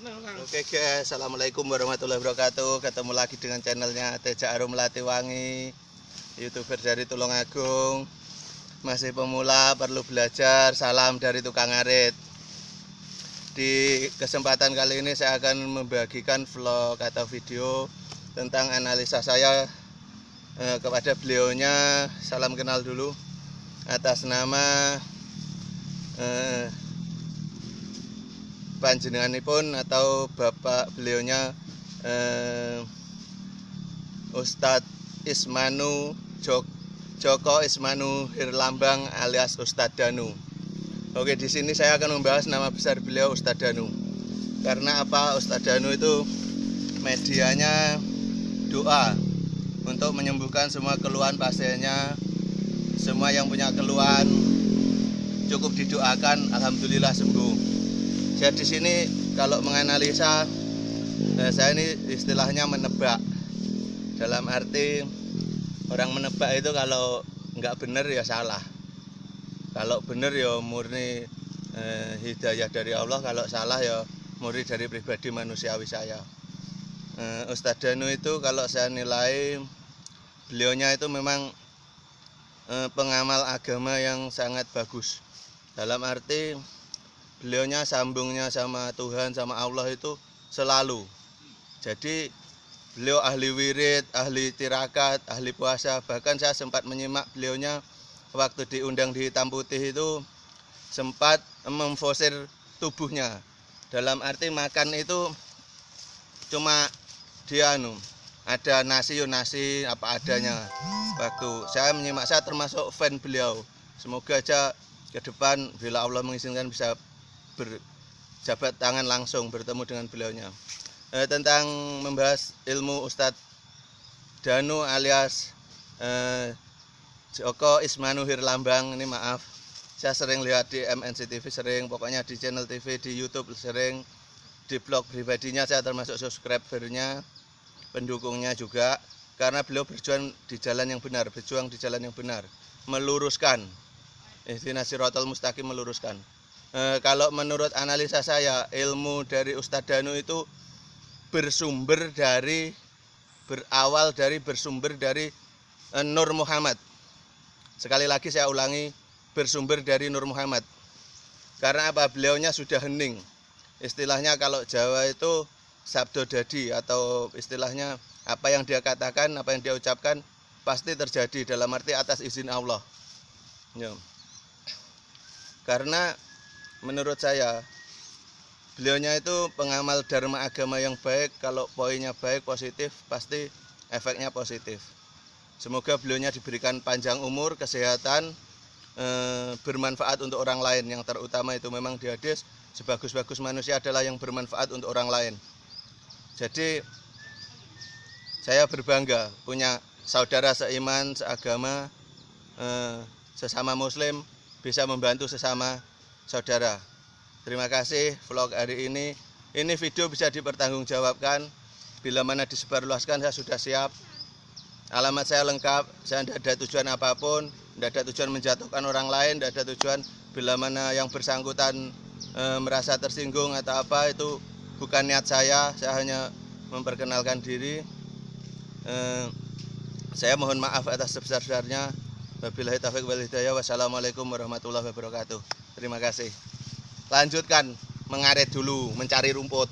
Oke guys, assalamualaikum warahmatullahi wabarakatuh. Ketemu lagi dengan channelnya Teja Arum Melati Wangi, youtuber dari Tulungagung. Masih pemula, perlu belajar. Salam dari tukang arit. Di kesempatan kali ini saya akan membagikan vlog atau video tentang analisa saya eh, kepada beliaunya. Salam kenal dulu atas nama eh, panjenenganipun atau bapak beliaunya eh, Ustadz Ismanu Jok, Joko Ismanu Hirlambang alias Ustadz Danu. Oke, di sini saya akan membahas nama besar beliau Ustadz Danu. Karena apa? Ustadz Danu itu medianya doa untuk menyembuhkan semua keluhan pasiennya. Semua yang punya keluhan cukup didoakan, alhamdulillah sembuh saya di sini kalau menganalisa nah saya ini istilahnya menebak. Dalam arti orang menebak itu kalau nggak benar ya salah. Kalau benar ya murni eh, hidayah dari Allah. Kalau salah ya murni dari pribadi manusiawi saya. Eh, Ustadz Danu itu kalau saya nilai beliaunya itu memang eh, pengamal agama yang sangat bagus. Dalam arti beliaunya sambungnya sama Tuhan sama Allah itu selalu. Jadi beliau ahli wirid ahli tirakat ahli puasa. Bahkan saya sempat menyimak beliaunya waktu diundang di hitam putih itu sempat memfosir tubuhnya. Dalam arti makan itu cuma dia anu ada nasi yo nasi apa adanya. Waktu saya menyimak saya termasuk fan beliau. Semoga aja ke depan bila Allah mengizinkan bisa berjabat tangan langsung bertemu dengan beliaunya. Eh, tentang membahas ilmu Ustadz Danu alias eh, Joko Ismanu Hirlambang ini maaf saya sering lihat di MNC TV sering pokoknya di channel TV di YouTube sering di blog pribadinya saya termasuk subscribernya pendukungnya juga karena beliau berjuang di jalan yang benar berjuang di jalan yang benar meluruskan. Ihdina siratal mustaqim meluruskan e, kalau menurut analisa saya ilmu dari Ustadz Danu itu bersumber dari berawal dari bersumber dari e, Nur Muhammad. Sekali lagi saya ulangi bersumber dari Nur Muhammad. Karena apa? Beliaunya sudah hening. Istilahnya kalau Jawa itu sabdo dadi atau istilahnya apa yang dia katakan apa yang dia ucapkan pasti terjadi dalam arti atas izin Allah. Ya. karena menurut saya beliaunya itu pengamal dharma agama yang baik. Kalau poinnya baik positif pasti efeknya positif. Semoga beliaunya diberikan panjang umur kesehatan eh, bermanfaat untuk orang lain. Yang terutama itu memang di hadis sebagus-bagus manusia adalah yang bermanfaat untuk orang lain. Jadi saya berbangga punya saudara seiman seagama eh, sesama muslim bisa membantu sesama saudara. Terima kasih vlog hari ini. Ini video bisa dipertanggungjawabkan. Bila mana disebarluaskan saya sudah siap. Alamat saya lengkap, saya tidak ada tujuan apa pun, tidak ada tujuan menjatuhkan orang lain, tidak ada tujuan bila mana yang bersangkutan e, merasa tersinggung atau apa itu bukan niat saya, saya hanya memperkenalkan diri. E, saya mohon maaf atas sebesar-besarnya. Wabillahi taufiq wal hidayah. Wassalamualaikum warahmatullahi wabarakatuh. Terima kasih. Lanjutkan mengaret dulu, mencari rumput.